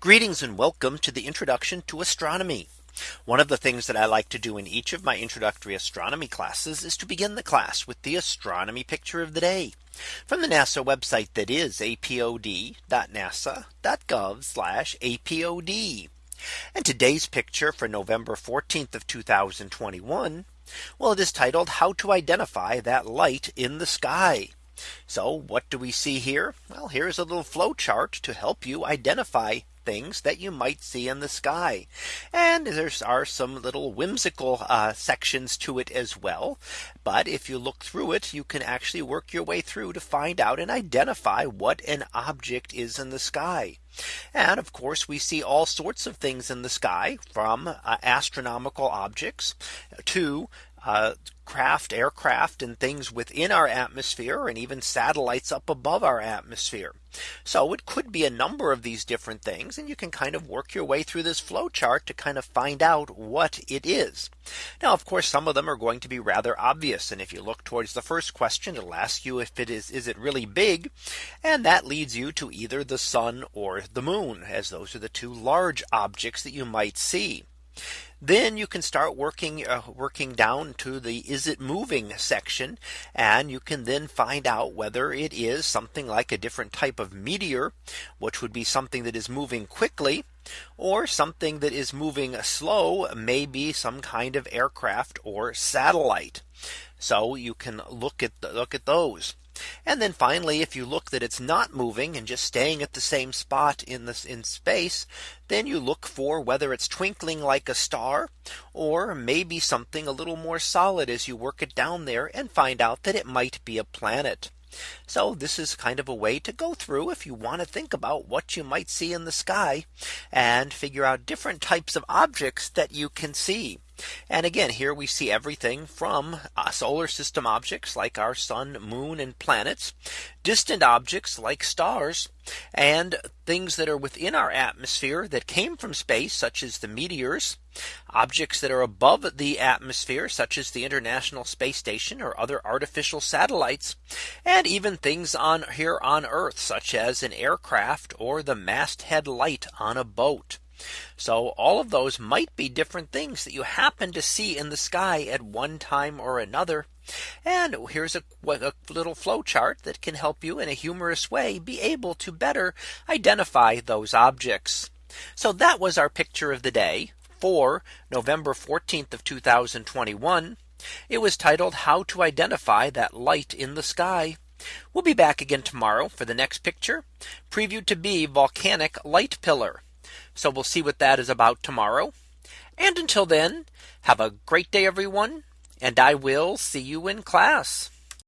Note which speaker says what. Speaker 1: Greetings and welcome to the introduction to astronomy. One of the things that I like to do in each of my introductory astronomy classes is to begin the class with the astronomy picture of the day from the NASA website that is apod.nasa.gov apod. And today's picture for November 14th of 2021. Well, it is titled how to identify that light in the sky. So what do we see here? Well, here's a little flow chart to help you identify things that you might see in the sky. And there are some little whimsical uh, sections to it as well. But if you look through it, you can actually work your way through to find out and identify what an object is in the sky. And of course, we see all sorts of things in the sky from uh, astronomical objects to uh, craft aircraft and things within our atmosphere and even satellites up above our atmosphere. So it could be a number of these different things and you can kind of work your way through this flow chart to kind of find out what it is. Now of course some of them are going to be rather obvious and if you look towards the first question it'll ask you if it is is it really big and that leads you to either the sun or the moon as those are the two large objects that you might see. Then you can start working uh, working down to the is it moving section and you can then find out whether it is something like a different type of meteor which would be something that is moving quickly or something that is moving slow maybe some kind of aircraft or satellite. So you can look at the, look at those. And then finally, if you look that it's not moving and just staying at the same spot in this in space, then you look for whether it's twinkling like a star, or maybe something a little more solid as you work it down there and find out that it might be a planet. So this is kind of a way to go through if you want to think about what you might see in the sky and figure out different types of objects that you can see. And again, here we see everything from uh, solar system objects like our sun, moon and planets, distant objects like stars and things that are within our atmosphere that came from space, such as the meteors, objects that are above the atmosphere, such as the International Space Station or other artificial satellites, and even things on here on Earth, such as an aircraft or the masthead light on a boat. So all of those might be different things that you happen to see in the sky at one time or another. And here's a, a little flow chart that can help you in a humorous way be able to better identify those objects. So that was our picture of the day for November 14th of 2021. It was titled how to identify that light in the sky. We'll be back again tomorrow for the next picture previewed to be volcanic light pillar. So we'll see what that is about tomorrow. And until then, have a great day, everyone, and I will see you in class.